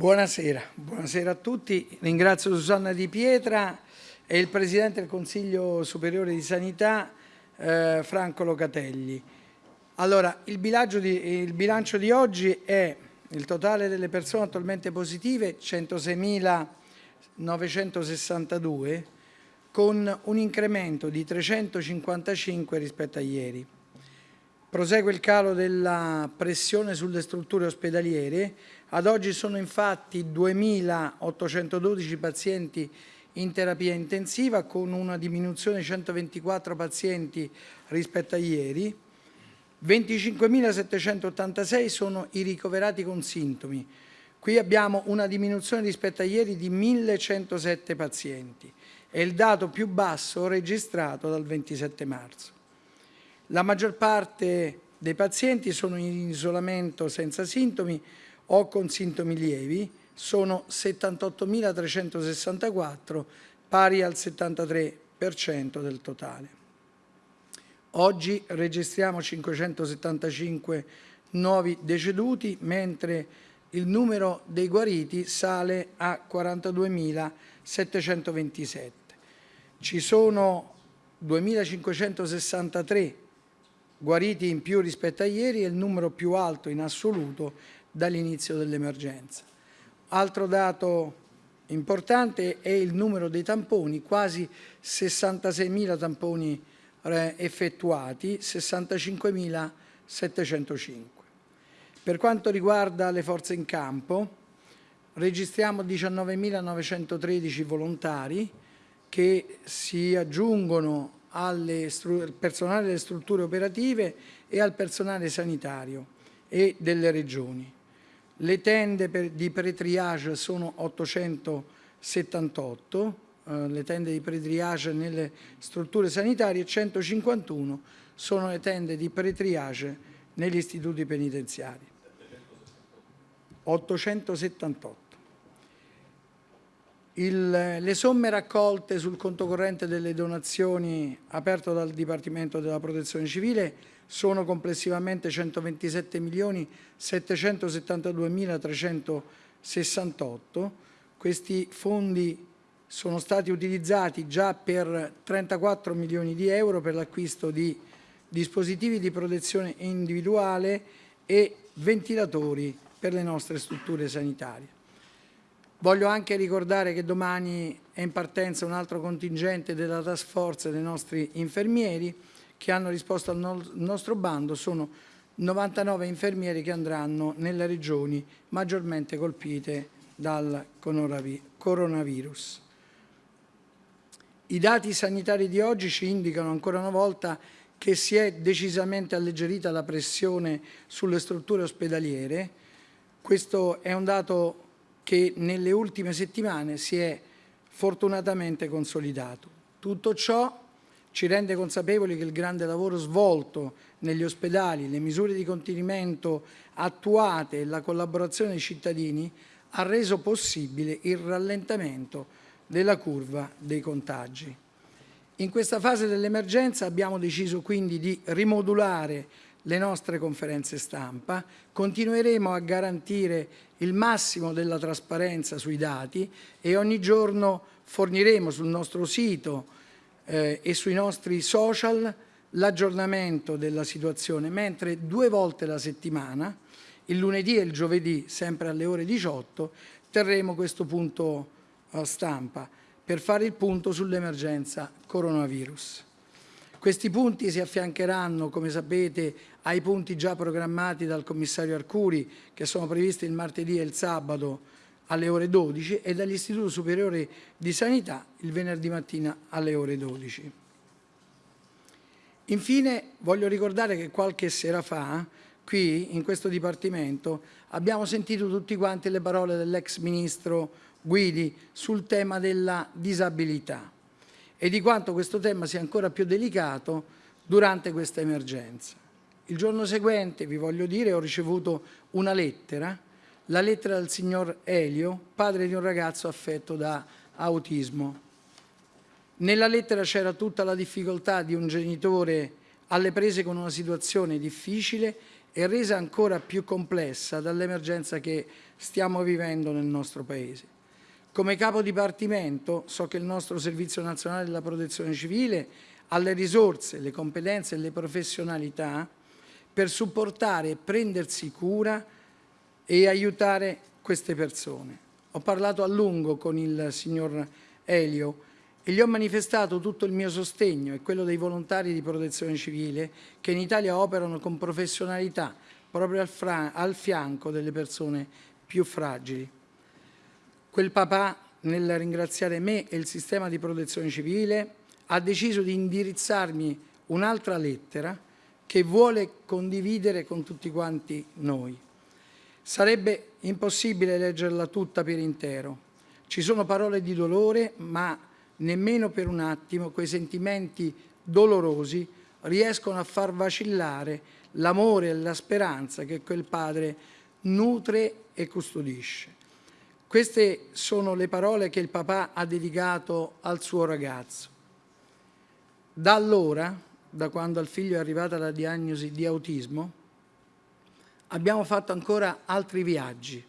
Buonasera, buonasera a tutti. Ringrazio Susanna Di Pietra e il Presidente del Consiglio Superiore di Sanità, eh, Franco Locatelli. Allora, il bilancio, di, il bilancio di oggi è il totale delle persone attualmente positive 106.962 con un incremento di 355 rispetto a ieri. Prosegue il calo della pressione sulle strutture ospedaliere. Ad oggi sono infatti 2.812 pazienti in terapia intensiva con una diminuzione di 124 pazienti rispetto a ieri. 25.786 sono i ricoverati con sintomi. Qui abbiamo una diminuzione rispetto a ieri di 1.107 pazienti. È il dato più basso registrato dal 27 marzo. La maggior parte dei pazienti sono in isolamento senza sintomi o con sintomi lievi, sono 78.364, pari al 73% del totale. Oggi registriamo 575 nuovi deceduti, mentre il numero dei guariti sale a 42.727. Ci sono 2.563 guariti in più rispetto a ieri è il numero più alto in assoluto dall'inizio dell'emergenza. Altro dato importante è il numero dei tamponi, quasi 66.000 tamponi eh, effettuati, 65.705. Per quanto riguarda le forze in campo, registriamo 19.913 volontari che si aggiungono al personale delle strutture operative e al personale sanitario e delle regioni. Le tende per, di pre-triage sono 878, eh, le tende di pre-triage nelle strutture sanitarie, 151 sono le tende di pre-triage negli istituti penitenziari. 878. Il, le somme raccolte sul conto corrente delle donazioni aperto dal Dipartimento della Protezione Civile sono complessivamente 127 milioni 772 368. Questi fondi sono stati utilizzati già per 34 milioni di euro per l'acquisto di dispositivi di protezione individuale e ventilatori per le nostre strutture sanitarie. Voglio anche ricordare che domani è in partenza un altro contingente della task force dei nostri infermieri che hanno risposto al nostro bando, sono 99 infermieri che andranno nelle regioni maggiormente colpite dal coronavirus. I dati sanitari di oggi ci indicano ancora una volta che si è decisamente alleggerita la pressione sulle strutture ospedaliere. Questo è un dato che nelle ultime settimane si è fortunatamente consolidato. Tutto ciò ci rende consapevoli che il grande lavoro svolto negli ospedali, le misure di contenimento attuate e la collaborazione dei cittadini ha reso possibile il rallentamento della curva dei contagi. In questa fase dell'emergenza abbiamo deciso quindi di rimodulare le nostre conferenze stampa, continueremo a garantire il massimo della trasparenza sui dati e ogni giorno forniremo sul nostro sito eh, e sui nostri social l'aggiornamento della situazione, mentre due volte la settimana, il lunedì e il giovedì, sempre alle ore 18, terremo questo punto eh, stampa per fare il punto sull'emergenza coronavirus. Questi punti si affiancheranno, come sapete, ai punti già programmati dal commissario Arcuri, che sono previsti il martedì e il sabato alle ore 12 e dall'Istituto Superiore di Sanità il venerdì mattina alle ore 12. Infine voglio ricordare che qualche sera fa, qui in questo Dipartimento, abbiamo sentito tutti quanti le parole dell'ex ministro Guidi sul tema della disabilità e di quanto questo tema sia ancora più delicato durante questa emergenza. Il giorno seguente, vi voglio dire, ho ricevuto una lettera, la lettera del signor Elio, padre di un ragazzo affetto da autismo. Nella lettera c'era tutta la difficoltà di un genitore alle prese con una situazione difficile è resa ancora più complessa dall'emergenza che stiamo vivendo nel nostro Paese. Come capo dipartimento so che il nostro Servizio Nazionale della Protezione Civile ha le risorse, le competenze e le professionalità per supportare prendersi cura e aiutare queste persone. Ho parlato a lungo con il signor Elio e gli ho manifestato tutto il mio sostegno e quello dei volontari di protezione civile che in Italia operano con professionalità proprio al, al fianco delle persone più fragili. Quel papà, nel ringraziare me e il sistema di protezione civile, ha deciso di indirizzarmi un'altra lettera che vuole condividere con tutti quanti noi. Sarebbe impossibile leggerla tutta per intero. Ci sono parole di dolore, ma nemmeno per un attimo quei sentimenti dolorosi riescono a far vacillare l'amore e la speranza che quel padre nutre e custodisce. Queste sono le parole che il papà ha dedicato al suo ragazzo. Da allora, da quando al figlio è arrivata la diagnosi di autismo, abbiamo fatto ancora altri viaggi.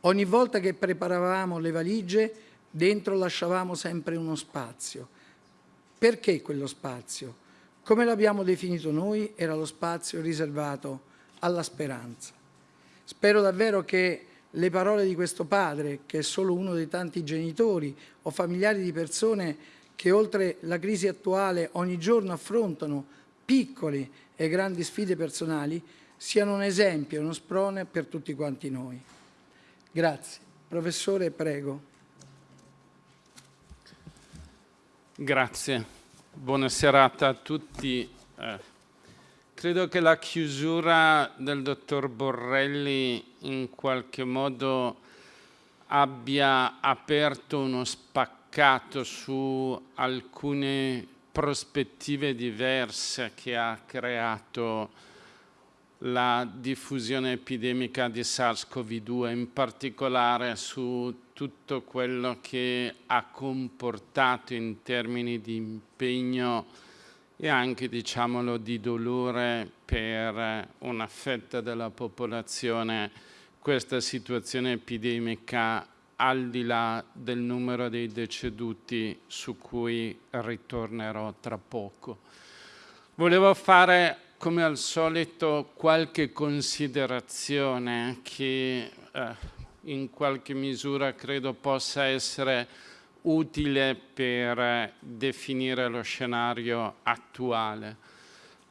Ogni volta che preparavamo le valigie, dentro lasciavamo sempre uno spazio. Perché quello spazio? Come l'abbiamo definito noi, era lo spazio riservato alla speranza. Spero davvero che le parole di questo padre, che è solo uno dei tanti genitori o familiari di persone che oltre la crisi attuale ogni giorno affrontano piccole e grandi sfide personali, siano un esempio uno sprone per tutti quanti noi. Grazie. Professore, prego. Grazie. Buona serata a tutti. Eh, credo che la chiusura del dottor Borrelli in qualche modo abbia aperto uno spaccato su alcune prospettive diverse che ha creato la diffusione epidemica di SARS-CoV-2, in particolare su tutto quello che ha comportato in termini di impegno e anche, diciamolo, di dolore per una fetta della popolazione. Questa situazione epidemica al di là del numero dei deceduti su cui ritornerò tra poco. Volevo fare come al solito qualche considerazione che eh, in qualche misura credo possa essere utile per definire lo scenario attuale.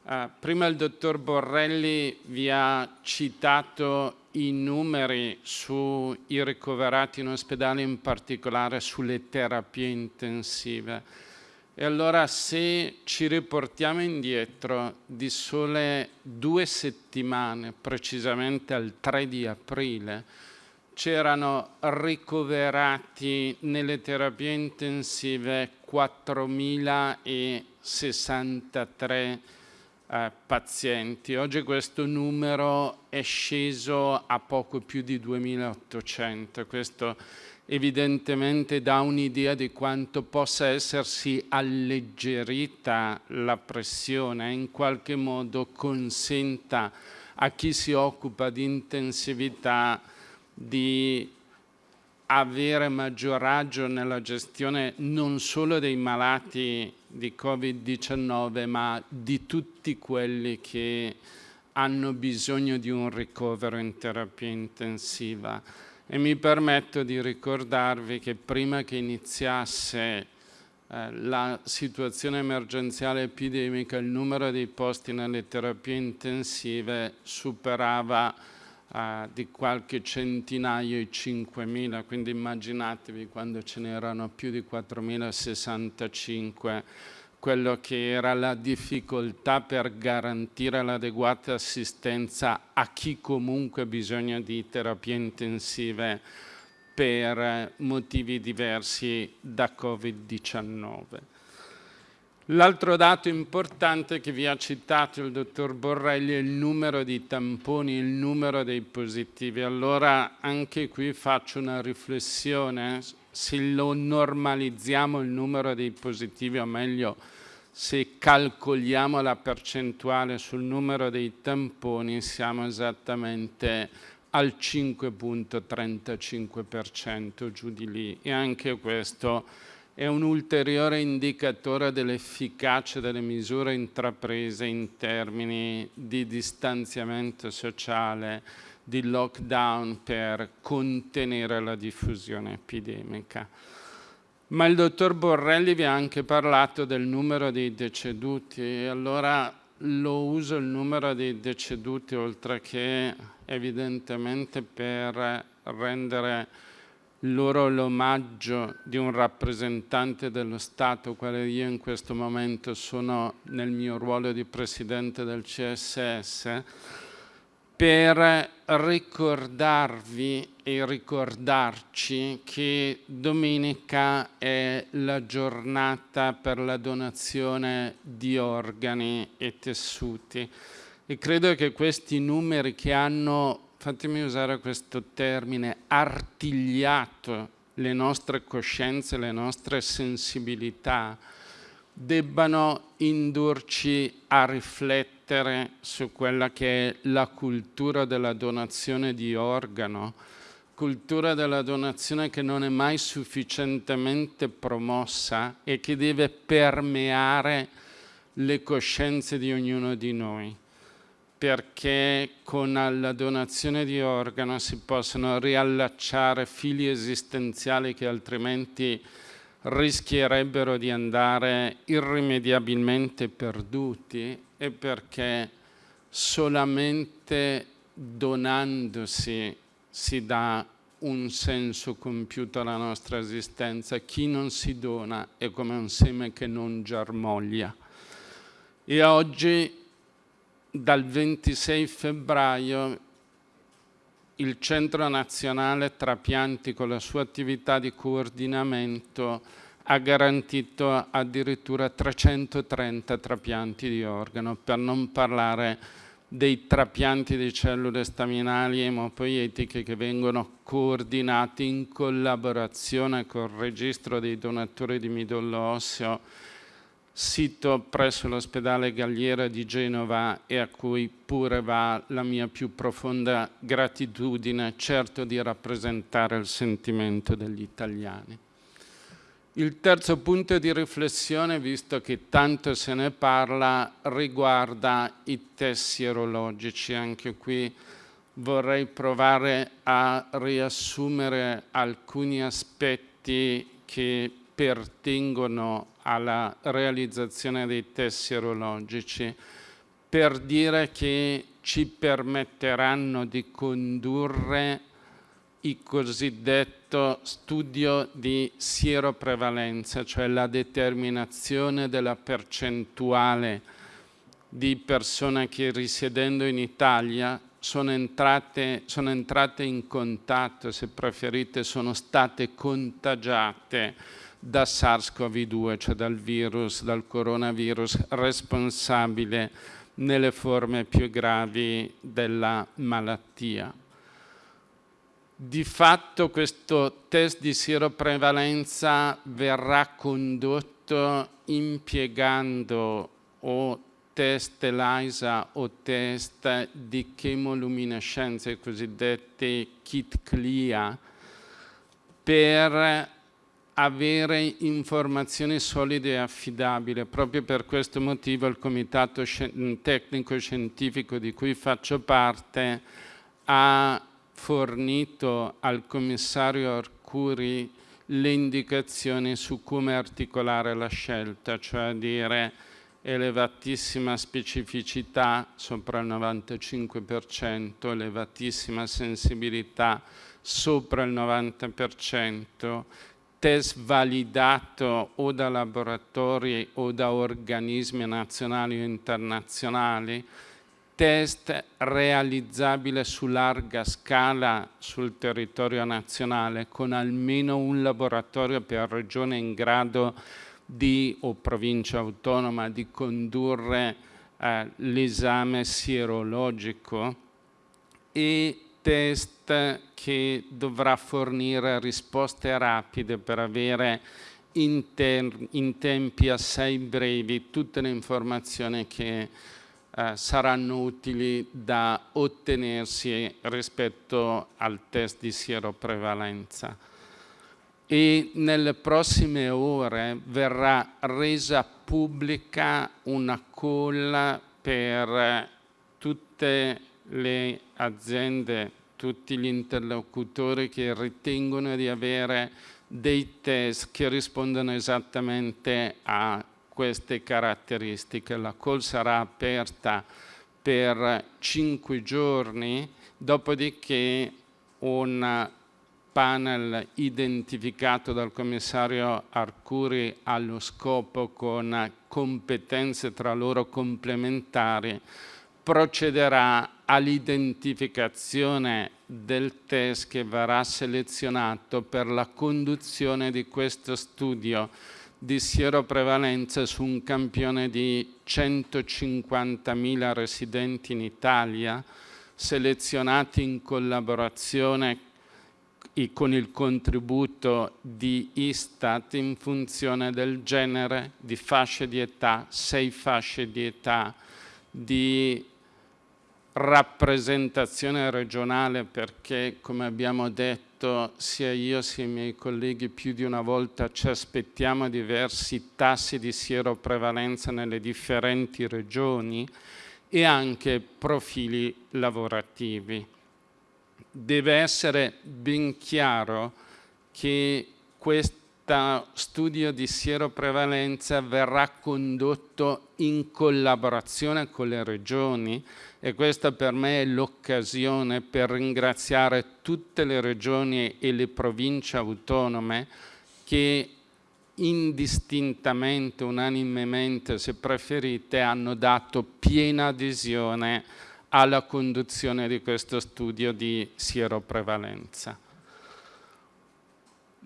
Uh, prima il dottor Borrelli vi ha citato i numeri sui ricoverati in ospedale, in particolare sulle terapie intensive. E allora se ci riportiamo indietro di sole due settimane, precisamente al 3 di aprile, c'erano ricoverati nelle terapie intensive 4.063 eh, pazienti. Oggi questo numero è sceso a poco più di 2.800. Questo evidentemente dà un'idea di quanto possa essersi alleggerita la pressione in qualche modo consenta a chi si occupa di intensività di avere maggior raggio nella gestione non solo dei malati di Covid-19 ma di tutti quelli che hanno bisogno di un ricovero in terapia intensiva. E mi permetto di ricordarvi che prima che iniziasse eh, la situazione emergenziale epidemica il numero dei posti nelle terapie intensive superava eh, di qualche centinaio i 5.000, quindi immaginatevi quando ce n'erano più di 4.065 quello che era la difficoltà per garantire l'adeguata assistenza a chi comunque ha bisogno di terapie intensive per motivi diversi da Covid-19. L'altro dato importante che vi ha citato il dottor Borrelli è il numero di tamponi, il numero dei positivi. Allora anche qui faccio una riflessione, se lo normalizziamo il numero dei positivi, o meglio se calcoliamo la percentuale sul numero dei tamponi siamo esattamente al 5.35% giù di lì e anche questo è un ulteriore indicatore dell'efficacia delle misure intraprese in termini di distanziamento sociale, di lockdown per contenere la diffusione epidemica. Ma il dottor Borrelli vi ha anche parlato del numero dei deceduti e allora lo uso il numero dei deceduti oltre che evidentemente per rendere loro l'omaggio di un rappresentante dello Stato, quale io in questo momento sono nel mio ruolo di Presidente del CSS, per ricordarvi e ricordarci che domenica è la giornata per la donazione di organi e tessuti. E credo che questi numeri che hanno fatemi usare questo termine, artigliato le nostre coscienze, le nostre sensibilità, debbano indurci a riflettere su quella che è la cultura della donazione di organo, cultura della donazione che non è mai sufficientemente promossa e che deve permeare le coscienze di ognuno di noi perché con la donazione di organo si possono riallacciare fili esistenziali che altrimenti rischierebbero di andare irrimediabilmente perduti e perché solamente donandosi si dà un senso compiuto alla nostra esistenza. Chi non si dona è come un seme che non germoglia. E oggi dal 26 febbraio il Centro Nazionale Trapianti con la sua attività di coordinamento ha garantito addirittura 330 trapianti di organo, per non parlare dei trapianti di cellule staminali emopoietiche che vengono coordinati in collaborazione col registro dei donatori di midollo osseo sito presso l'ospedale Galliera di Genova e a cui pure va la mia più profonda gratitudine, certo di rappresentare il sentimento degli italiani. Il terzo punto di riflessione, visto che tanto se ne parla, riguarda i test sierologici. Anche qui vorrei provare a riassumere alcuni aspetti che pertengono alla realizzazione dei test sierologici per dire che ci permetteranno di condurre il cosiddetto studio di sieroprevalenza, cioè la determinazione della percentuale di persone che risiedendo in Italia sono entrate, sono entrate in contatto, se preferite, sono state contagiate da SARS-CoV-2, cioè dal virus, dal coronavirus responsabile nelle forme più gravi della malattia. Di fatto questo test di sieroprevalenza verrà condotto impiegando o test ELISA o test di chemoluminescenza, i cosiddetti kit CLIA, per avere informazioni solide e affidabili. Proprio per questo motivo il comitato tecnico scientifico di cui faccio parte ha fornito al commissario Arcuri le indicazioni su come articolare la scelta, cioè dire elevatissima specificità sopra il 95%, elevatissima sensibilità sopra il 90%, test validato o da laboratori o da organismi nazionali o internazionali, test realizzabile su larga scala sul territorio nazionale con almeno un laboratorio per regione in grado di, o provincia autonoma di condurre eh, l'esame sierologico e test che dovrà fornire risposte rapide per avere in, in tempi assai brevi tutte le informazioni che eh, saranno utili da ottenersi rispetto al test di sieroprevalenza. E nelle prossime ore verrà resa pubblica una call per tutte le aziende, tutti gli interlocutori che ritengono di avere dei test che rispondono esattamente a queste caratteristiche. La call sarà aperta per cinque giorni, dopodiché un panel identificato dal commissario Arcuri allo scopo con competenze tra loro complementari procederà all'identificazione del test che verrà selezionato per la conduzione di questo studio di sieroprevalenza su un campione di 150.000 residenti in Italia, selezionati in collaborazione con il contributo di Istat in funzione del genere, di fasce di età, sei fasce di età, di rappresentazione regionale perché, come abbiamo detto, sia io sia i miei colleghi più di una volta ci aspettiamo diversi tassi di sieroprevalenza nelle differenti regioni e anche profili lavorativi. Deve essere ben chiaro che questo studio di sieroprevalenza verrà condotto in collaborazione con le regioni e questa per me è l'occasione per ringraziare tutte le regioni e le province autonome che indistintamente, unanimemente, se preferite, hanno dato piena adesione alla conduzione di questo studio di sieroprevalenza.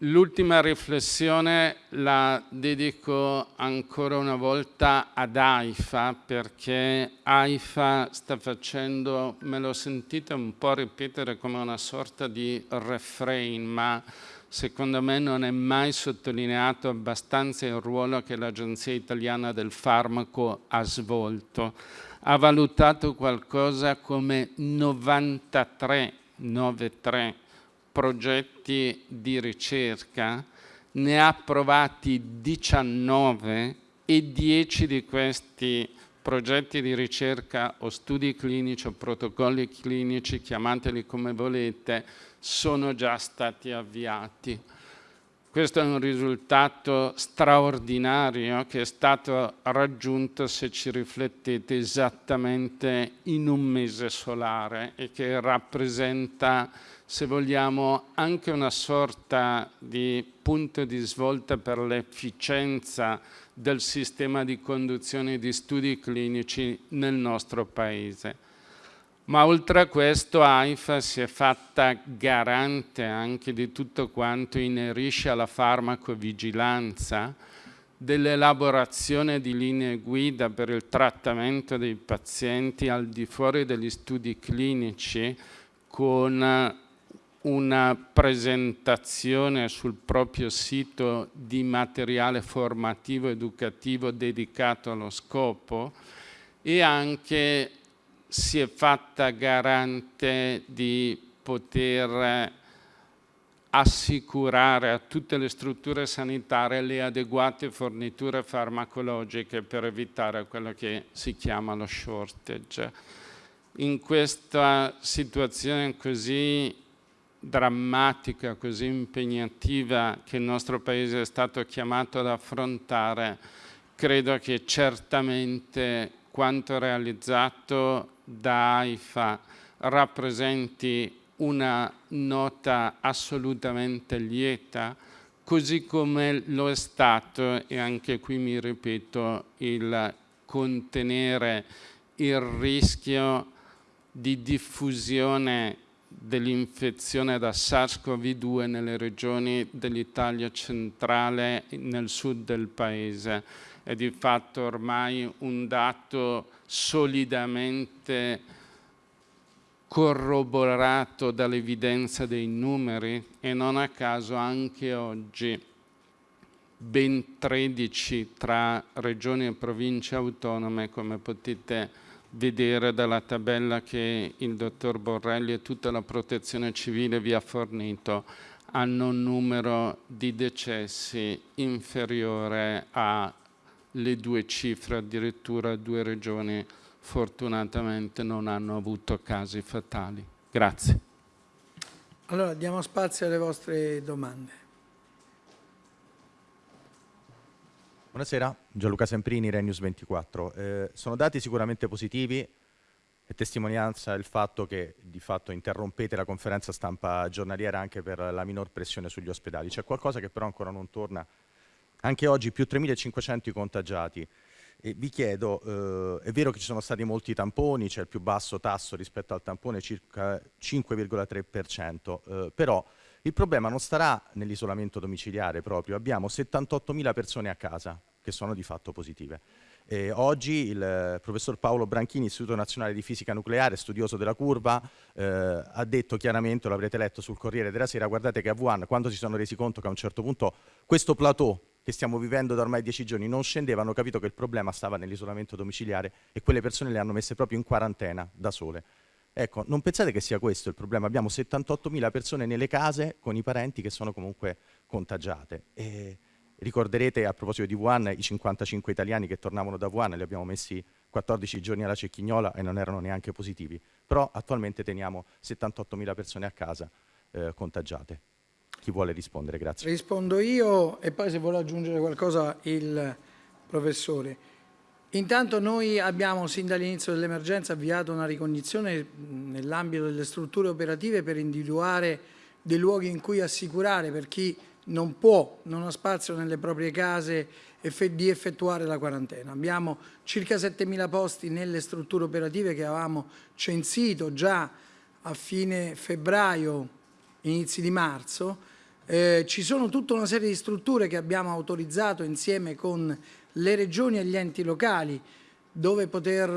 L'ultima riflessione la dedico ancora una volta ad AIFA perché AIFA sta facendo, me lo sentite un po' ripetere come una sorta di refrain, ma secondo me non è mai sottolineato abbastanza il ruolo che l'Agenzia Italiana del Farmaco ha svolto. Ha valutato qualcosa come 93, 93 progetti di ricerca, ne ha approvati 19 e 10 di questi progetti di ricerca o studi clinici o protocolli clinici, chiamateli come volete, sono già stati avviati. Questo è un risultato straordinario che è stato raggiunto, se ci riflettete, esattamente in un mese solare e che rappresenta se vogliamo, anche una sorta di punto di svolta per l'efficienza del sistema di conduzione di studi clinici nel nostro Paese. Ma oltre a questo AIFA si è fatta garante anche di tutto quanto inerisce alla farmacovigilanza, dell'elaborazione di linee guida per il trattamento dei pazienti al di fuori degli studi clinici con una presentazione sul proprio sito di materiale formativo educativo dedicato allo scopo e anche si è fatta garante di poter assicurare a tutte le strutture sanitarie le adeguate forniture farmacologiche per evitare quello che si chiama lo shortage. In questa situazione così drammatica, così impegnativa che il nostro Paese è stato chiamato ad affrontare, credo che certamente quanto realizzato da AIFA rappresenti una nota assolutamente lieta, così come lo è stato, e anche qui mi ripeto, il contenere il rischio di diffusione dell'infezione da SARS-CoV-2 nelle regioni dell'Italia centrale nel sud del paese. È di fatto ormai un dato solidamente corroborato dall'evidenza dei numeri e non a caso anche oggi ben 13 tra regioni e province autonome, come potete vedere dalla tabella che il dottor Borrelli e tutta la protezione civile vi ha fornito, hanno un numero di decessi inferiore alle due cifre, addirittura due regioni fortunatamente non hanno avuto casi fatali. Grazie. Allora diamo spazio alle vostre domande. Buonasera, Gianluca Semprini, Renews 24. Eh, sono dati sicuramente positivi e testimonianza il fatto che di fatto interrompete la conferenza stampa giornaliera anche per la minor pressione sugli ospedali. C'è qualcosa che però ancora non torna. Anche oggi più 3.500 contagiati. E vi chiedo, eh, è vero che ci sono stati molti tamponi, c'è il più basso tasso rispetto al tampone, circa 5,3%, eh, però il problema non starà nell'isolamento domiciliare proprio, abbiamo 78.000 persone a casa che sono di fatto positive. Eh, oggi il eh, professor Paolo Branchini, Istituto Nazionale di Fisica Nucleare, studioso della curva, eh, ha detto chiaramente, lo avrete letto sul Corriere della Sera, guardate che a Wuhan, quando si sono resi conto che a un certo punto questo plateau che stiamo vivendo da ormai dieci giorni non scendeva, hanno capito che il problema stava nell'isolamento domiciliare e quelle persone le hanno messe proprio in quarantena da sole. Ecco, non pensate che sia questo il problema? Abbiamo 78.000 persone nelle case con i parenti che sono comunque contagiate. E Ricorderete a proposito di Wuhan i 55 italiani che tornavano da Wuhan, li abbiamo messi 14 giorni alla cecchignola e non erano neanche positivi. Però attualmente teniamo 78.000 persone a casa eh, contagiate. Chi vuole rispondere? Grazie. Rispondo io e poi se vuole aggiungere qualcosa il professore. Intanto noi abbiamo sin dall'inizio dell'emergenza avviato una ricognizione nell'ambito delle strutture operative per individuare dei luoghi in cui assicurare per chi non può, non ha spazio nelle proprie case di effettuare la quarantena. Abbiamo circa 7.000 posti nelle strutture operative che avevamo censito già a fine febbraio, inizi di marzo. Eh, ci sono tutta una serie di strutture che abbiamo autorizzato insieme con le regioni e gli enti locali dove poter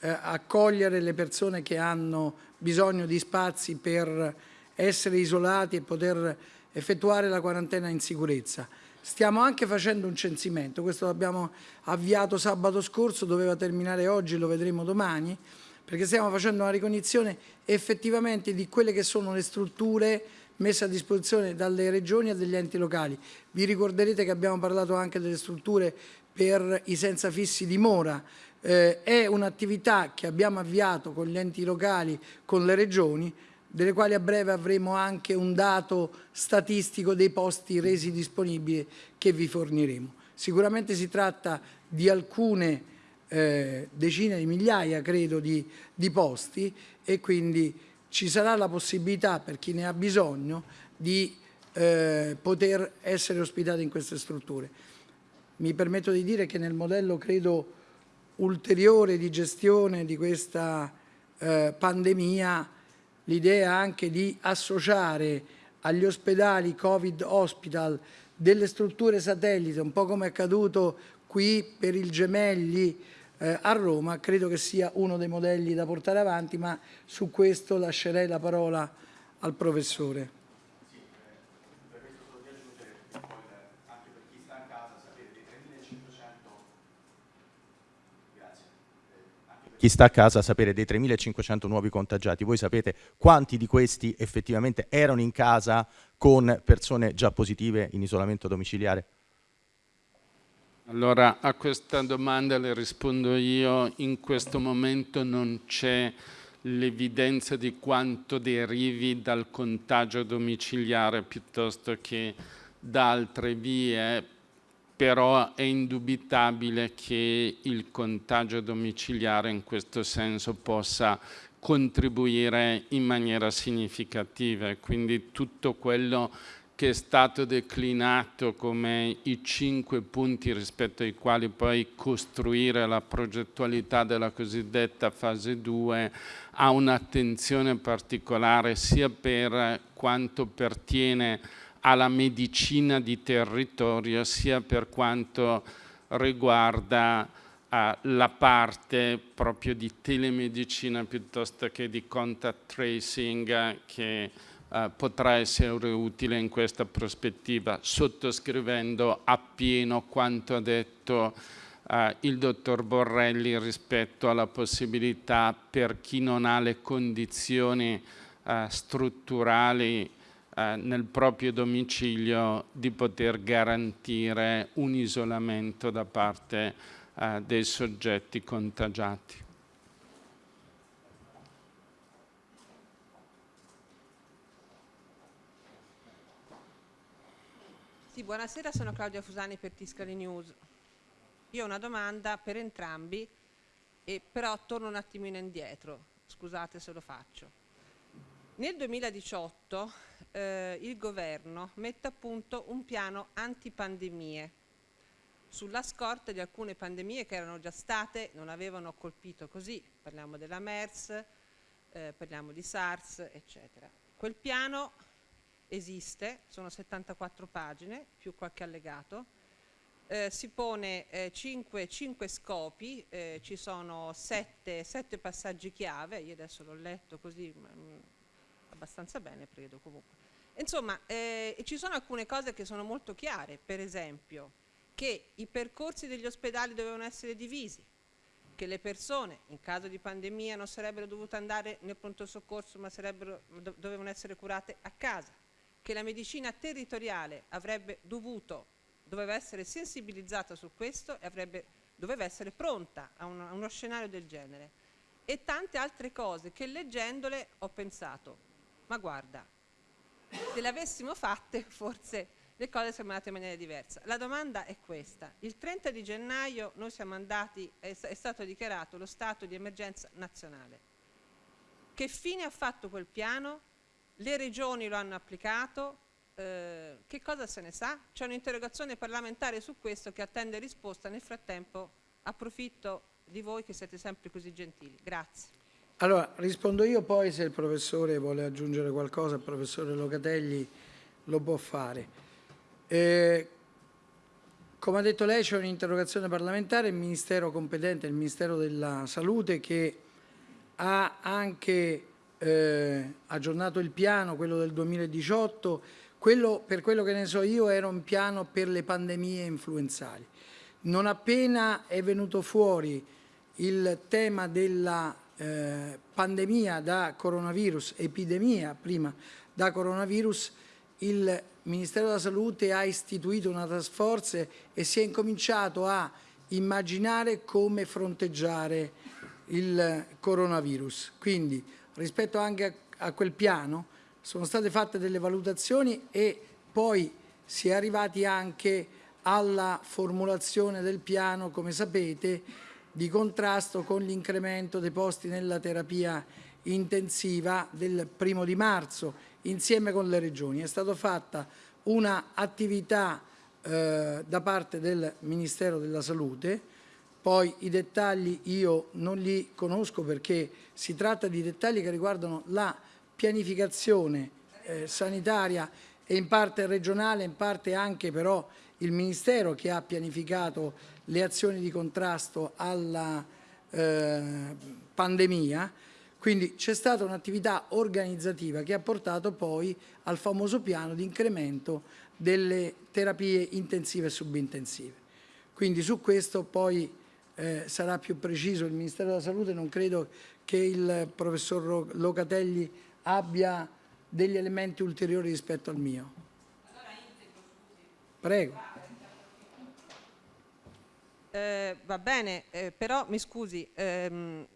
eh, accogliere le persone che hanno bisogno di spazi per essere isolati e poter effettuare la quarantena in sicurezza. Stiamo anche facendo un censimento, questo l'abbiamo avviato sabato scorso, doveva terminare oggi, lo vedremo domani, perché stiamo facendo una ricognizione effettivamente di quelle che sono le strutture messe a disposizione dalle regioni e dagli enti locali. Vi ricorderete che abbiamo parlato anche delle strutture per i senza fissi dimora, eh, è un'attività che abbiamo avviato con gli enti locali, con le regioni, delle quali a breve avremo anche un dato statistico dei posti resi disponibili che vi forniremo. Sicuramente si tratta di alcune eh, decine di migliaia, credo, di, di posti e quindi ci sarà la possibilità per chi ne ha bisogno di eh, poter essere ospitati in queste strutture. Mi permetto di dire che nel modello, credo, ulteriore di gestione di questa eh, pandemia l'idea anche di associare agli ospedali Covid Hospital delle strutture satellite, un po' come è accaduto qui per il Gemelli eh, a Roma, credo che sia uno dei modelli da portare avanti, ma su questo lascerei la parola al professore. chi sta a casa sapere dei 3.500 nuovi contagiati, voi sapete quanti di questi effettivamente erano in casa con persone già positive in isolamento domiciliare? Allora a questa domanda le rispondo io, in questo momento non c'è l'evidenza di quanto derivi dal contagio domiciliare piuttosto che da altre vie però è indubitabile che il contagio domiciliare in questo senso possa contribuire in maniera significativa. E quindi tutto quello che è stato declinato come i cinque punti rispetto ai quali poi costruire la progettualità della cosiddetta fase 2 ha un'attenzione particolare sia per quanto pertiene alla medicina di territorio sia per quanto riguarda uh, la parte proprio di telemedicina piuttosto che di contact tracing che eh, potrà essere utile in questa prospettiva, sottoscrivendo appieno quanto ha detto eh, il dottor Borrelli rispetto alla possibilità per chi non ha le condizioni eh, strutturali eh, nel proprio domicilio di poter garantire un isolamento da parte eh, dei soggetti contagiati. Sì, buonasera, sono Claudia Fusani per Tiscali News. Io ho una domanda per entrambi, però torno un attimino indietro, scusate se lo faccio. Nel 2018 eh, il governo mette a punto un piano antipandemie sulla scorta di alcune pandemie che erano già state, non avevano colpito così, parliamo della MERS, eh, parliamo di SARS, eccetera. Quel piano esiste, sono 74 pagine più qualche allegato, eh, si pone 5 eh, scopi, eh, ci sono 7 passaggi chiave, io adesso l'ho letto così mh, mm, abbastanza bene credo comunque. Insomma, eh, ci sono alcune cose che sono molto chiare, per esempio che i percorsi degli ospedali dovevano essere divisi, che le persone in caso di pandemia non sarebbero dovute andare nel pronto soccorso ma dovevano essere curate a casa, che la medicina territoriale avrebbe dovuto, doveva essere sensibilizzata su questo e avrebbe, doveva essere pronta a, un, a uno scenario del genere. E tante altre cose che leggendole ho pensato, ma guarda, se le avessimo fatte forse le cose sono andate in maniera diversa. La domanda è questa. Il 30 di gennaio noi siamo andati, è, è stato dichiarato lo stato di emergenza nazionale. Che fine ha fatto quel piano? Le regioni lo hanno applicato, eh, che cosa se ne sa? C'è un'interrogazione parlamentare su questo che attende risposta, nel frattempo approfitto di voi che siete sempre così gentili. Grazie. Allora, rispondo io, poi se il professore vuole aggiungere qualcosa, il professore Locatelli lo può fare. Eh, come ha detto lei c'è un'interrogazione parlamentare, il Ministero competente, il Ministero della Salute, che ha anche eh, aggiornato il piano, quello del 2018, quello, per quello che ne so io era un piano per le pandemie influenzali. Non appena è venuto fuori il tema della eh, pandemia da coronavirus, epidemia prima da coronavirus, il Ministero della Salute ha istituito una task force e si è incominciato a immaginare come fronteggiare il coronavirus. Quindi rispetto anche a, a quel piano sono state fatte delle valutazioni e poi si è arrivati anche alla formulazione del piano, come sapete, di contrasto con l'incremento dei posti nella terapia intensiva del primo di marzo insieme con le regioni. È stata fatta un'attività eh, da parte del Ministero della Salute poi i dettagli io non li conosco perché si tratta di dettagli che riguardano la pianificazione eh, sanitaria e in parte regionale, in parte anche però il Ministero che ha pianificato le azioni di contrasto alla eh, pandemia, quindi c'è stata un'attività organizzativa che ha portato poi al famoso piano di incremento delle terapie intensive e subintensive. Quindi su questo poi eh, sarà più preciso il Ministero della Salute, non credo che il professor Locatelli abbia degli elementi ulteriori rispetto al mio. Prego. Eh, va bene, eh, però mi scusi, ehm,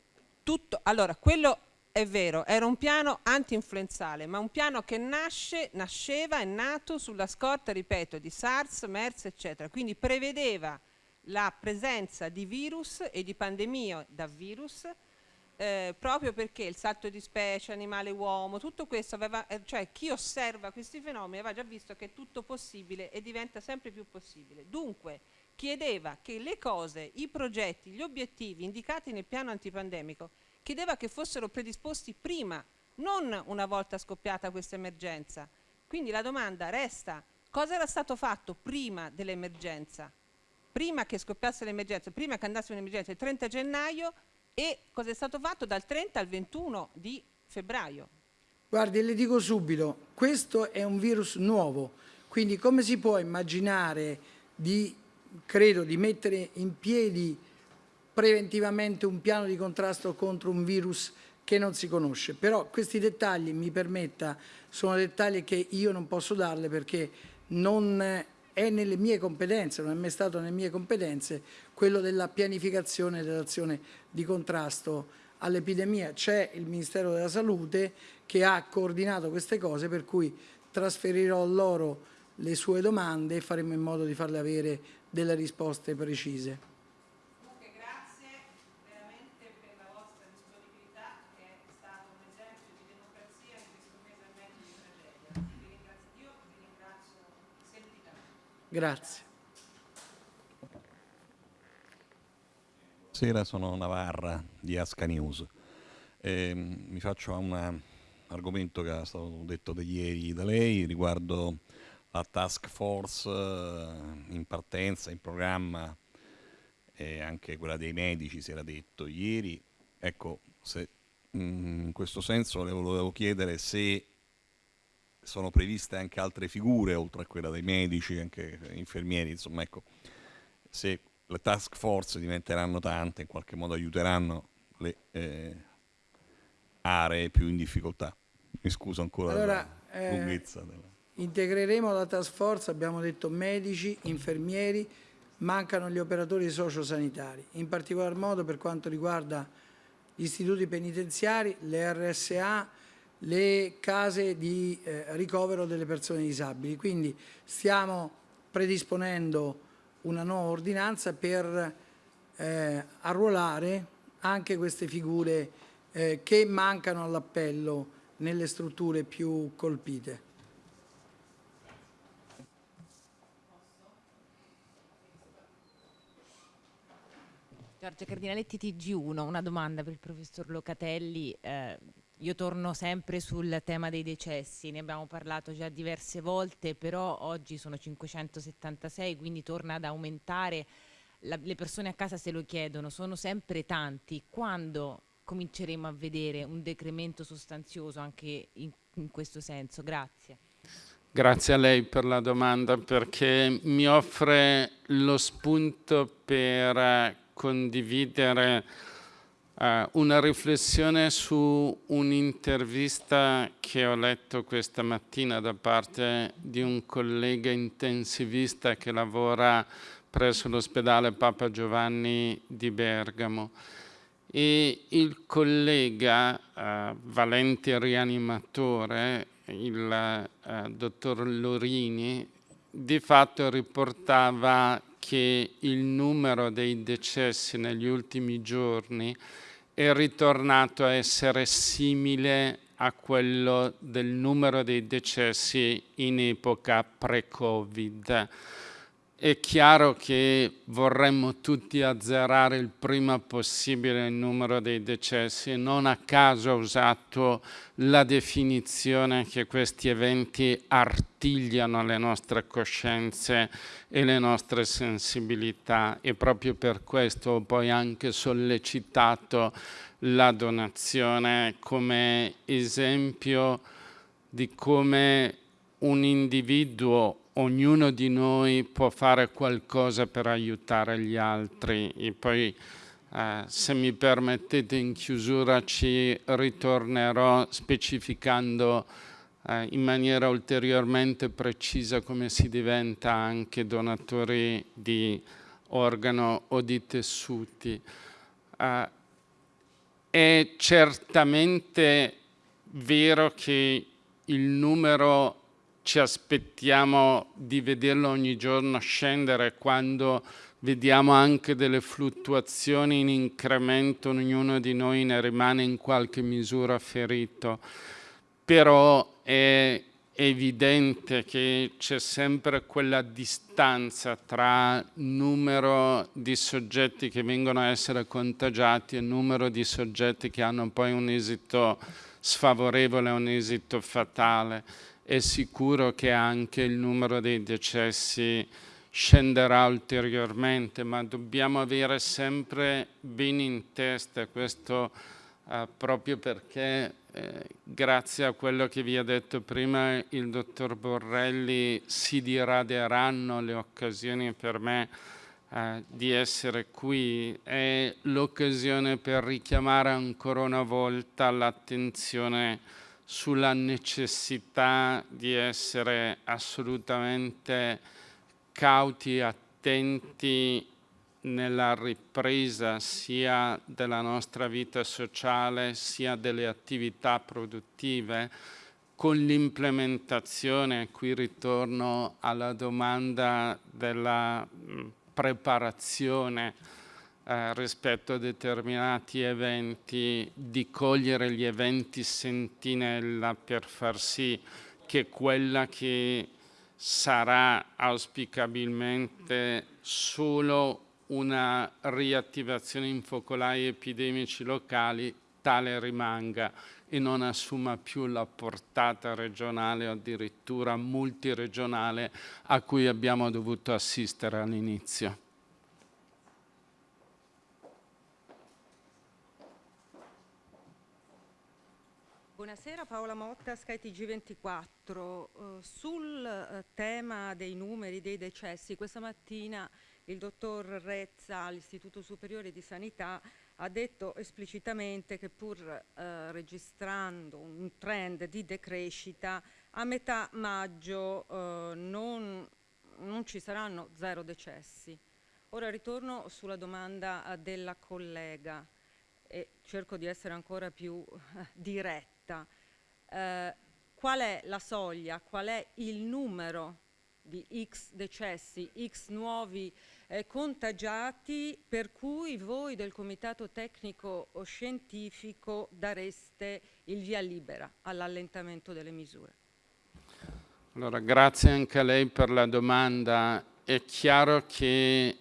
tutto, allora quello è vero, era un piano anti-influenzale, ma un piano che nasce, nasceva, è nato sulla scorta, ripeto, di SARS, MERS, eccetera, quindi prevedeva la presenza di virus e di pandemia da virus eh, proprio perché il salto di specie, animale-uomo, tutto questo aveva, eh, cioè chi osserva questi fenomeni aveva già visto che è tutto possibile e diventa sempre più possibile. Dunque chiedeva che le cose, i progetti, gli obiettivi indicati nel piano antipandemico, chiedeva che fossero predisposti prima, non una volta scoppiata questa emergenza. Quindi la domanda resta, cosa era stato fatto prima dell'emergenza? Prima che scoppiasse l'emergenza, prima che andasse un'emergenza il 30 gennaio e cosa è stato fatto dal 30 al 21 di febbraio. Guardi, le dico subito, questo è un virus nuovo, quindi come si può immaginare di, credo, di mettere in piedi preventivamente un piano di contrasto contro un virus che non si conosce. Però questi dettagli, mi permetta, sono dettagli che io non posso darle perché non è nelle mie competenze, non è mai stato nelle mie competenze quello della pianificazione dell'azione di contrasto all'epidemia. C'è il Ministero della Salute che ha coordinato queste cose per cui trasferirò loro le sue domande e faremo in modo di farle avere delle risposte precise. Grazie. Buonasera, sono Navarra di Asca News. Eh, mi faccio a un argomento che è stato detto da ieri da lei riguardo la task force eh, in partenza, in programma e anche quella dei medici si era detto ieri. Ecco, se, mm, in questo senso le volevo chiedere se sono previste anche altre figure, oltre a quella dei medici, anche infermieri, insomma, ecco, se le task force diventeranno tante, in qualche modo aiuteranno le eh, aree più in difficoltà. Mi scuso ancora allora, la eh, lunghezza. Della... Integreremo la task force, abbiamo detto medici, infermieri, mancano gli operatori sociosanitari, in particolar modo per quanto riguarda gli istituti penitenziari, le RSA, le case di eh, ricovero delle persone disabili. Quindi stiamo predisponendo una nuova ordinanza per eh, arruolare anche queste figure eh, che mancano all'appello nelle strutture più colpite. Giorgia Cardinaletti TG1, una domanda per il professor Locatelli. Eh, io torno sempre sul tema dei decessi, ne abbiamo parlato già diverse volte, però oggi sono 576, quindi torna ad aumentare. La, le persone a casa se lo chiedono, sono sempre tanti. Quando cominceremo a vedere un decremento sostanzioso anche in, in questo senso? Grazie. Grazie a lei per la domanda perché mi offre lo spunto per condividere una riflessione su un'intervista che ho letto questa mattina da parte di un collega intensivista che lavora presso l'ospedale Papa Giovanni di Bergamo. E il collega uh, valente rianimatore, il uh, dottor Lorini, di fatto riportava che il numero dei decessi negli ultimi giorni è ritornato a essere simile a quello del numero dei decessi in epoca pre-Covid. È chiaro che vorremmo tutti azzerare il prima possibile il numero dei decessi, non a caso ho usato la definizione che questi eventi artigliano le nostre coscienze e le nostre sensibilità. E proprio per questo ho poi anche sollecitato la donazione come esempio di come un individuo ognuno di noi può fare qualcosa per aiutare gli altri e poi eh, se mi permettete in chiusura ci ritornerò specificando eh, in maniera ulteriormente precisa come si diventa anche donatori di organo o di tessuti. Eh, è certamente vero che il numero ci aspettiamo di vederlo ogni giorno scendere quando vediamo anche delle fluttuazioni in incremento, ognuno di noi ne rimane in qualche misura ferito, però è evidente che c'è sempre quella distanza tra numero di soggetti che vengono a essere contagiati e numero di soggetti che hanno poi un esito sfavorevole, un esito fatale è sicuro che anche il numero dei decessi scenderà ulteriormente, ma dobbiamo avere sempre bene in testa questo eh, proprio perché eh, grazie a quello che vi ha detto prima il dottor Borrelli, si diraderanno le occasioni per me eh, di essere qui. È l'occasione per richiamare ancora una volta l'attenzione sulla necessità di essere assolutamente cauti e attenti nella ripresa sia della nostra vita sociale sia delle attività produttive. Con l'implementazione, qui ritorno alla domanda della preparazione eh, rispetto a determinati eventi, di cogliere gli eventi sentinella per far sì che quella che sarà auspicabilmente solo una riattivazione in focolai epidemici locali tale rimanga e non assuma più la portata regionale o addirittura multiregionale a cui abbiamo dovuto assistere all'inizio. Buonasera Paola Motta, skytg 24 Uh, sul uh, tema dei numeri dei decessi, questa mattina il dottor Rezza all'Istituto Superiore di Sanità ha detto esplicitamente che pur eh, registrando un trend di decrescita, a metà maggio eh, non, non, ci saranno zero decessi. Ora ritorno sulla domanda della collega e cerco di essere ancora più eh, diretta. Eh, qual è la soglia, qual è il numero di X decessi, X nuovi eh, contagiati per cui voi del Comitato Tecnico Scientifico dareste il via libera all'allentamento delle misure. Allora, grazie anche a lei per la domanda. È chiaro che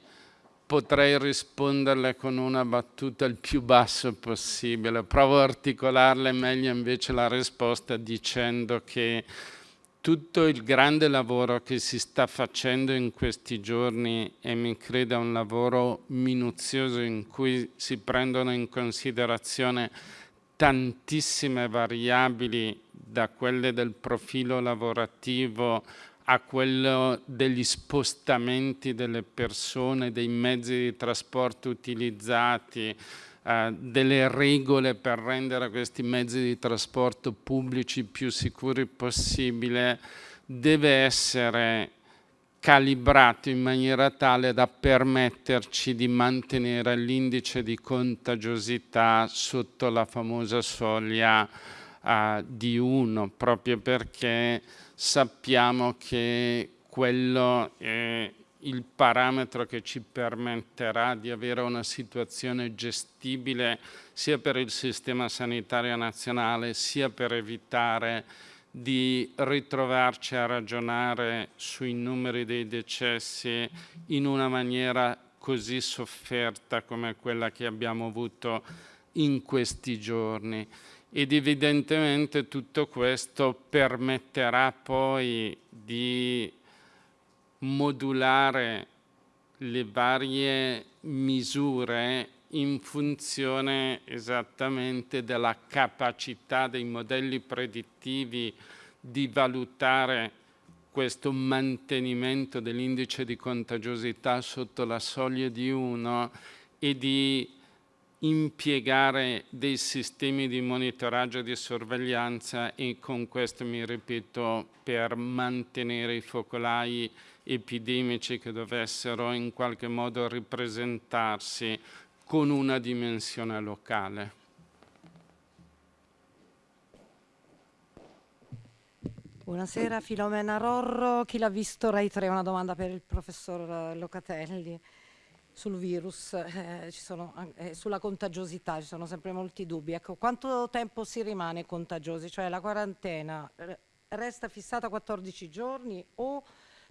potrei risponderle con una battuta il più basso possibile. Provo a articolarle meglio invece la risposta dicendo che tutto il grande lavoro che si sta facendo in questi giorni e mi creda un lavoro minuzioso in cui si prendono in considerazione tantissime variabili da quelle del profilo lavorativo a quello degli spostamenti delle persone, dei mezzi di trasporto utilizzati, eh, delle regole per rendere questi mezzi di trasporto pubblici più sicuri possibile deve essere calibrato in maniera tale da permetterci di mantenere l'indice di contagiosità sotto la famosa soglia uh, di 1, proprio perché sappiamo che quello è il parametro che ci permetterà di avere una situazione gestibile sia per il sistema sanitario nazionale sia per evitare di ritrovarci a ragionare sui numeri dei decessi in una maniera così sofferta come quella che abbiamo avuto in questi giorni ed evidentemente tutto questo permetterà poi di modulare le varie misure in funzione esattamente della capacità dei modelli predittivi di valutare questo mantenimento dell'indice di contagiosità sotto la soglia di 1 e di impiegare dei sistemi di monitoraggio e di sorveglianza e con questo mi ripeto per mantenere i focolai epidemici che dovessero in qualche modo ripresentarsi con una dimensione locale. Buonasera Filomena Rorro, chi l'ha visto Rai 3? Una domanda per il professor Locatelli sul virus, eh, sono, eh, sulla contagiosità, ci sono sempre molti dubbi. Ecco, quanto tempo si rimane contagiosi? Cioè la quarantena resta fissata 14 giorni o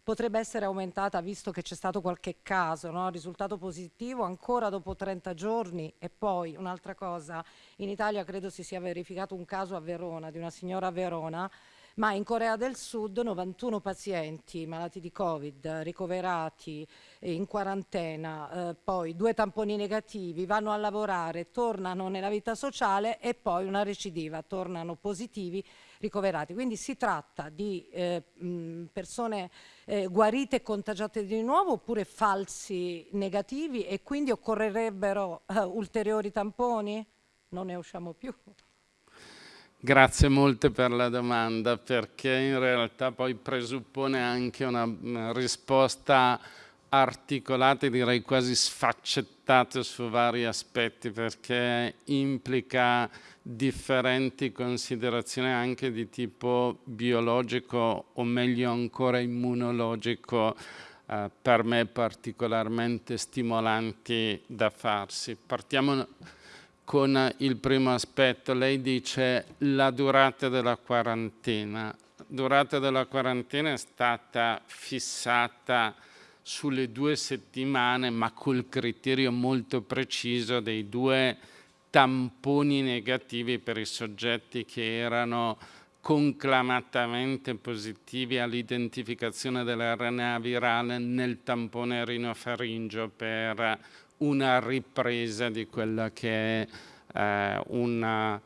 potrebbe essere aumentata visto che c'è stato qualche caso, no? risultato positivo ancora dopo 30 giorni e poi un'altra cosa, in Italia credo si sia verificato un caso a Verona, di una signora a Verona, ma in Corea del Sud 91 pazienti malati di Covid ricoverati in quarantena, eh, poi due tamponi negativi, vanno a lavorare, tornano nella vita sociale e poi una recidiva, tornano positivi ricoverati. Quindi si tratta di eh, persone eh, guarite e contagiate di nuovo oppure falsi negativi e quindi occorrerebbero eh, ulteriori tamponi? Non ne usciamo più. Grazie molte per la domanda perché in realtà poi presuppone anche una, una risposta articolata e direi quasi sfaccettata su vari aspetti perché implica differenti considerazioni anche di tipo biologico o meglio ancora immunologico eh, per me particolarmente stimolanti da farsi. Partiamo con il primo aspetto. Lei dice la durata della quarantena. La durata della quarantena è stata fissata sulle due settimane ma col criterio molto preciso dei due tamponi negativi per i soggetti che erano conclamatamente positivi all'identificazione dell'RNA virale nel tampone rinofaringeo per una ripresa di quella che è eh, una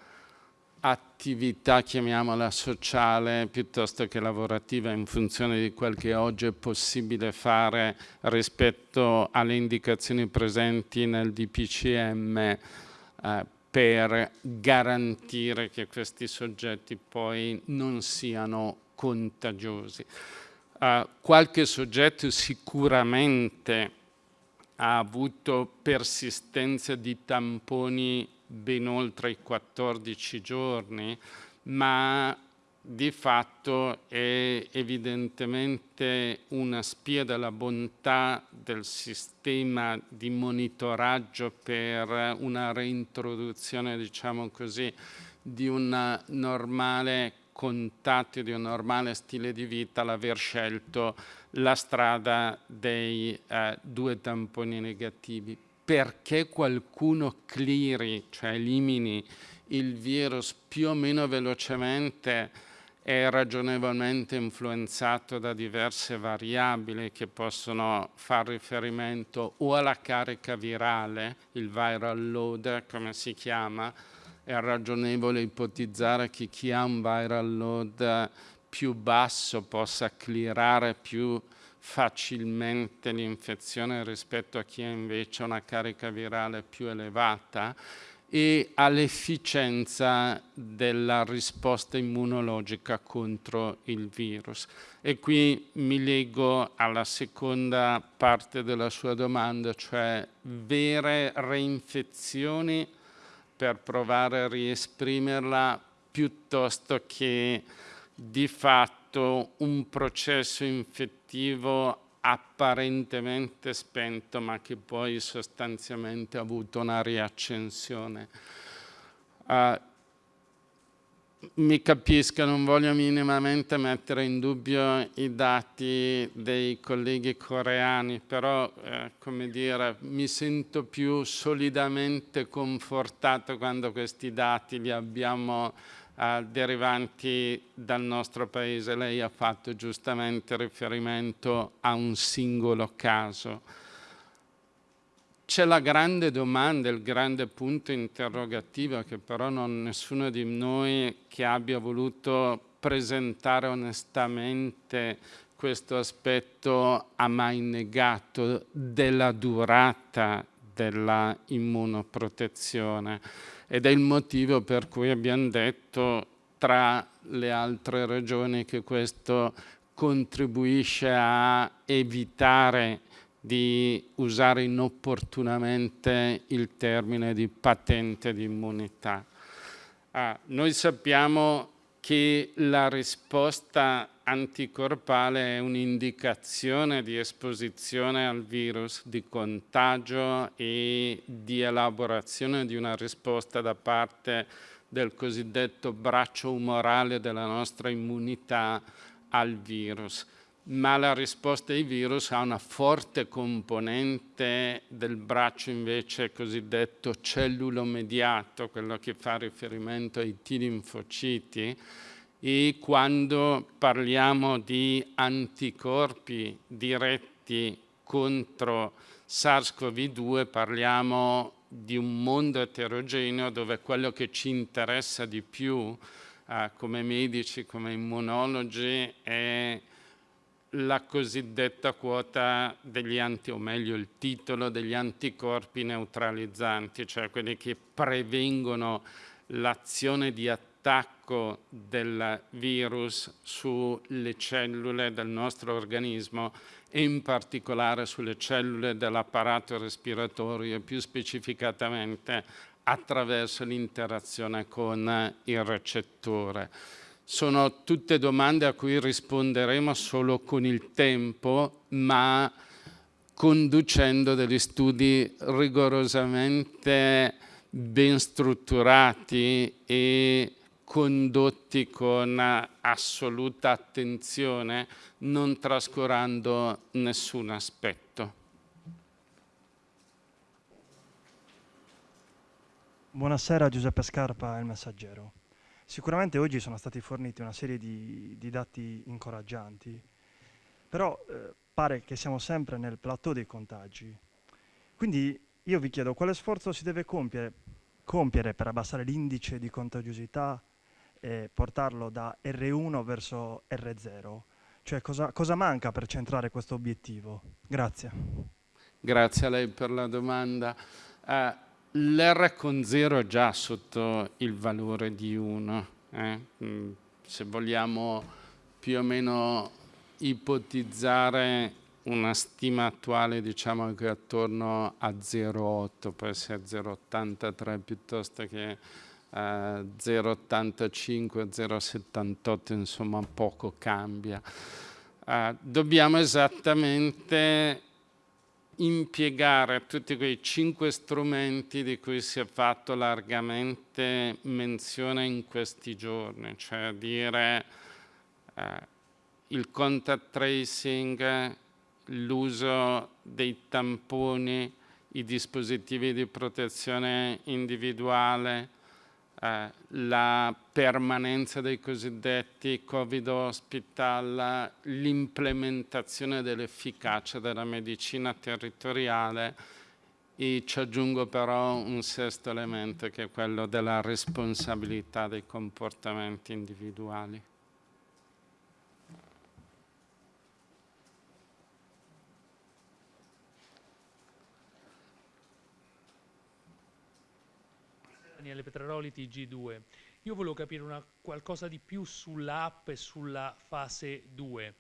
attività, chiamiamola sociale, piuttosto che lavorativa in funzione di quel che oggi è possibile fare rispetto alle indicazioni presenti nel DPCM eh, per garantire che questi soggetti poi non siano contagiosi. Uh, qualche soggetto sicuramente ha avuto persistenza di tamponi ben oltre i 14 giorni, ma di fatto è evidentemente una spia della bontà del sistema di monitoraggio per una reintroduzione, diciamo così, di un normale contatto, di un normale stile di vita, l'aver scelto la strada dei eh, due tamponi negativi. Perché qualcuno cleari, cioè elimini il virus più o meno velocemente, è ragionevolmente influenzato da diverse variabili che possono far riferimento o alla carica virale, il viral load come si chiama, è ragionevole ipotizzare che chi ha un viral load più basso possa clearare più facilmente l'infezione rispetto a chi ha invece una carica virale più elevata e all'efficienza della risposta immunologica contro il virus. E qui mi leggo alla seconda parte della sua domanda, cioè vere reinfezioni per provare a riesprimerla piuttosto che di fatto un processo infettivo apparentemente spento ma che poi sostanzialmente ha avuto una riaccensione. Uh, mi capisca, non voglio minimamente mettere in dubbio i dati dei colleghi coreani, però eh, come dire, mi sento più solidamente confortato quando questi dati li abbiamo eh, derivanti dal nostro paese. Lei ha fatto giustamente riferimento a un singolo caso. C'è la grande domanda, il grande punto interrogativo che però non nessuno di noi che abbia voluto presentare onestamente questo aspetto ha mai negato della durata della immunoprotezione ed è il motivo per cui abbiamo detto tra le altre ragioni che questo contribuisce a evitare di usare inopportunamente il termine di patente di immunità. Ah, noi sappiamo che la risposta anticorpale è un'indicazione di esposizione al virus, di contagio e di elaborazione di una risposta da parte del cosiddetto braccio umorale della nostra immunità al virus. Ma la risposta ai virus ha una forte componente del braccio invece cosiddetto cellulo mediato, quello che fa riferimento ai T linfociti, e quando parliamo di anticorpi diretti contro SARS-CoV-2 parliamo di un mondo eterogeneo dove quello che ci interessa di più eh, come medici, come immunologi è la cosiddetta quota degli anti, o meglio il titolo degli anticorpi neutralizzanti, cioè quelli che prevengono l'azione di attacco del virus sulle cellule del nostro organismo e in particolare sulle cellule dell'apparato respiratorio e più specificatamente attraverso l'interazione con il recettore. Sono tutte domande a cui risponderemo solo con il tempo, ma conducendo degli studi rigorosamente ben strutturati e condotti con assoluta attenzione, non trascurando nessun aspetto. Buonasera Giuseppe Scarpa, Il Messaggero. Sicuramente oggi sono stati forniti una serie di, di dati incoraggianti, però eh, pare che siamo sempre nel plateau dei contagi. Quindi io vi chiedo quale sforzo si deve compiere, compiere per abbassare l'indice di contagiosità e portarlo da R1 verso R0? Cioè cosa, cosa manca per centrare questo obiettivo? Grazie. Grazie a lei per la domanda. Uh, L'R con 0 è già sotto il valore di 1. Eh? Mm, se vogliamo più o meno ipotizzare una stima attuale diciamo che attorno a 0,8, può essere 0,83 piuttosto che 0,85, 0,78, insomma poco cambia. Uh, dobbiamo esattamente impiegare tutti quei cinque strumenti di cui si è fatto largamente menzione in questi giorni, cioè dire uh, il contact tracing, l'uso dei tamponi, i dispositivi di protezione individuale, eh, la permanenza dei cosiddetti Covid hospital, l'implementazione dell'efficacia della medicina territoriale e ci aggiungo però un sesto elemento che è quello della responsabilità dei comportamenti individuali. Daniele Petraroli, TG2. Io volevo capire una, qualcosa di più sull'app e sulla fase 2.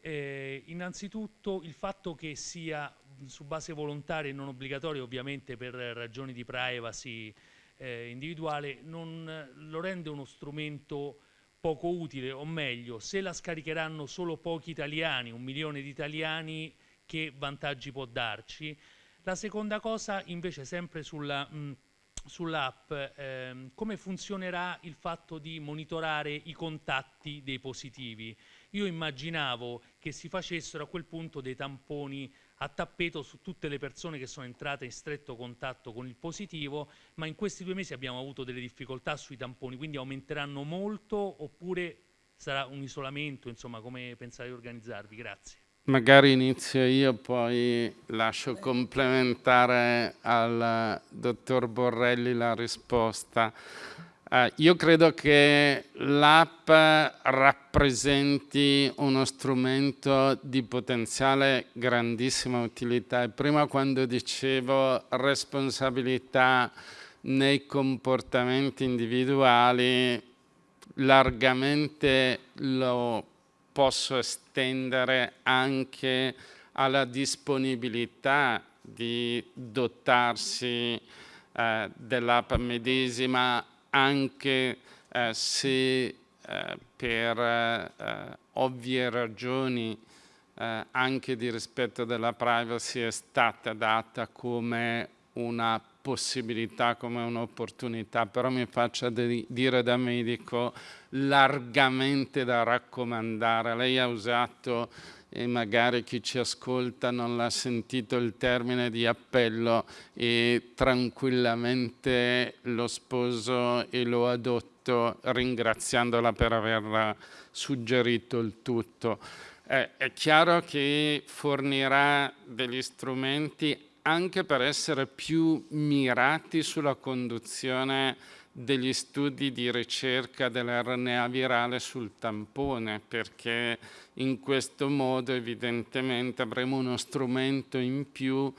Eh, innanzitutto il fatto che sia su base volontaria e non obbligatoria, ovviamente per ragioni di privacy eh, individuale, non lo rende uno strumento poco utile, o meglio, se la scaricheranno solo pochi italiani, un milione di italiani, che vantaggi può darci? La seconda cosa invece sempre sulla... Mh, sull'app ehm, come funzionerà il fatto di monitorare i contatti dei positivi. Io immaginavo che si facessero a quel punto dei tamponi a tappeto su tutte le persone che sono entrate in stretto contatto con il positivo, ma in questi due mesi abbiamo avuto delle difficoltà sui tamponi, quindi aumenteranno molto oppure sarà un isolamento, insomma, come pensate di organizzarvi? Grazie. Magari inizio io, poi lascio complementare al dottor Borrelli la risposta. Uh, io credo che l'app rappresenti uno strumento di potenziale grandissima utilità e prima quando dicevo responsabilità nei comportamenti individuali largamente lo posso estendere anche alla disponibilità di dotarsi eh, dell'app medesima anche eh, se eh, per eh, ovvie ragioni eh, anche di rispetto della privacy è stata data come una possibilità, come un'opportunità, però mi faccia dire da medico largamente da raccomandare. Lei ha usato, e magari chi ci ascolta non l'ha sentito, il termine di appello e tranquillamente lo sposo e lo adotto ringraziandola per aver suggerito il tutto. Eh, è chiaro che fornirà degli strumenti anche per essere più mirati sulla conduzione degli studi di ricerca dell'RNA virale sul tampone, perché in questo modo evidentemente avremo uno strumento in più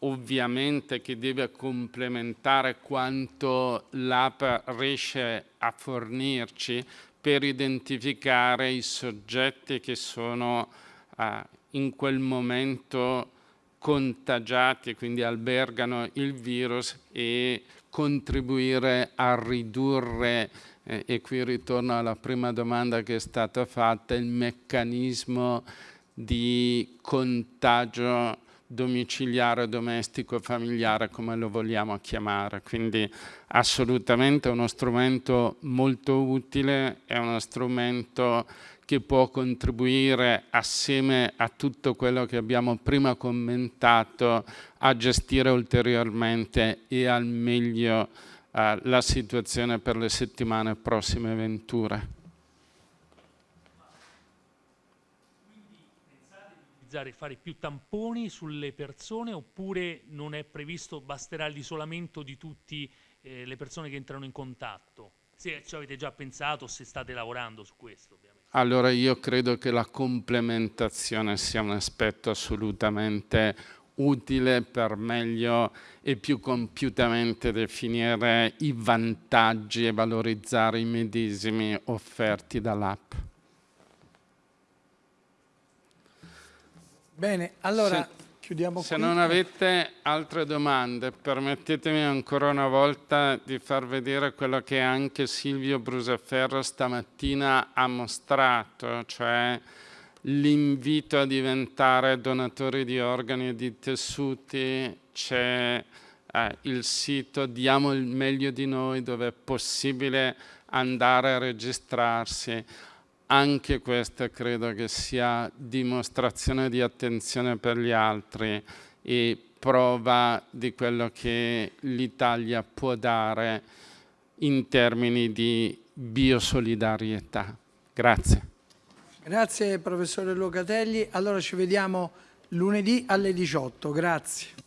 ovviamente che deve complementare quanto l'app riesce a fornirci per identificare i soggetti che sono eh, in quel momento contagiati, quindi albergano il virus e contribuire a ridurre, eh, e qui ritorno alla prima domanda che è stata fatta, il meccanismo di contagio domiciliare, domestico, familiare, come lo vogliamo chiamare. Quindi assolutamente uno strumento molto utile, è uno strumento che può contribuire assieme a tutto quello che abbiamo prima commentato a gestire ulteriormente e al meglio eh, la situazione per le settimane prossime venture. utilizzare fare più tamponi sulle persone oppure non è previsto, basterà l'isolamento di tutte eh, le persone che entrano in contatto? Se ci avete già pensato, se state lavorando su questo. Allora io credo che la complementazione sia un aspetto assolutamente utile per meglio e più compiutamente definire i vantaggi e valorizzare i medesimi offerti dall'app. Bene, allora chiudiamo se qui. non avete altre domande, permettetemi ancora una volta di far vedere quello che anche Silvio Brusaferro stamattina ha mostrato, cioè l'invito a diventare donatori di organi e di tessuti, c'è eh, il sito Diamo il meglio di noi dove è possibile andare a registrarsi anche questa credo che sia dimostrazione di attenzione per gli altri e prova di quello che l'Italia può dare in termini di biosolidarietà. Grazie. Grazie professore Locatelli. Allora ci vediamo lunedì alle 18. Grazie.